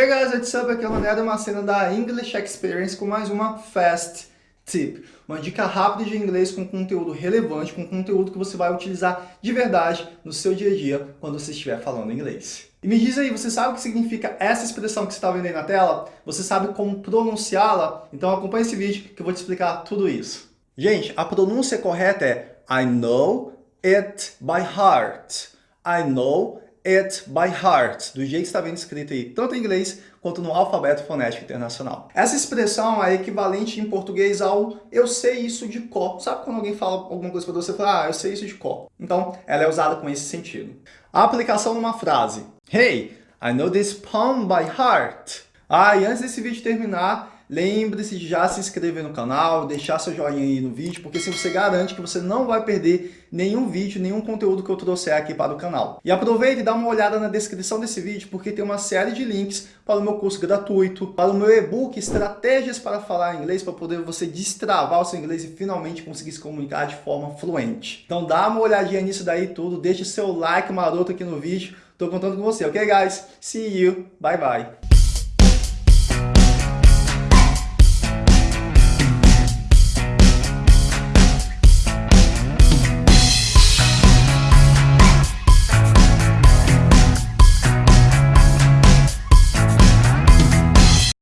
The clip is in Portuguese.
Hey guys, what's up? Aqui é o Mané uma cena da English Experience com mais uma Fast Tip. Uma dica rápida de inglês com conteúdo relevante, com conteúdo que você vai utilizar de verdade no seu dia a dia quando você estiver falando inglês. E me diz aí, você sabe o que significa essa expressão que você está vendo aí na tela? Você sabe como pronunciá-la? Então acompanhe esse vídeo que eu vou te explicar tudo isso. Gente, a pronúncia correta é I know it by heart. I know it by heart, do jeito que está vendo escrito aí, tanto em inglês quanto no alfabeto fonético internacional. Essa expressão é equivalente em português ao eu sei isso de cor. Sabe quando alguém fala alguma coisa para você, fala, ah, eu sei isso de cor. Então, ela é usada com esse sentido. A aplicação numa frase. Hey, I know this poem by heart. Ah, e antes desse vídeo terminar, Lembre-se de já se inscrever no canal, deixar seu joinha aí no vídeo, porque se você garante que você não vai perder nenhum vídeo, nenhum conteúdo que eu trouxer aqui para o canal. E aproveite e dá uma olhada na descrição desse vídeo, porque tem uma série de links para o meu curso gratuito, para o meu e-book Estratégias para Falar Inglês, para poder você destravar o seu inglês e finalmente conseguir se comunicar de forma fluente. Então dá uma olhadinha nisso daí tudo, deixe seu like maroto aqui no vídeo, estou contando com você, ok guys? See you, bye bye!